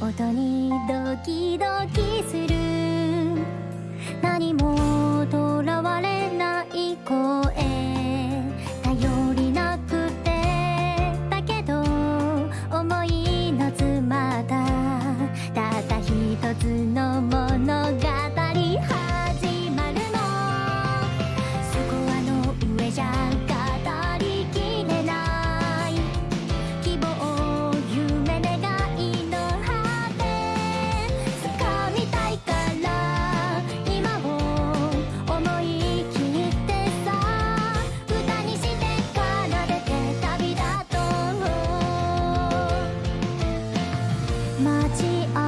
音にドキドキする街を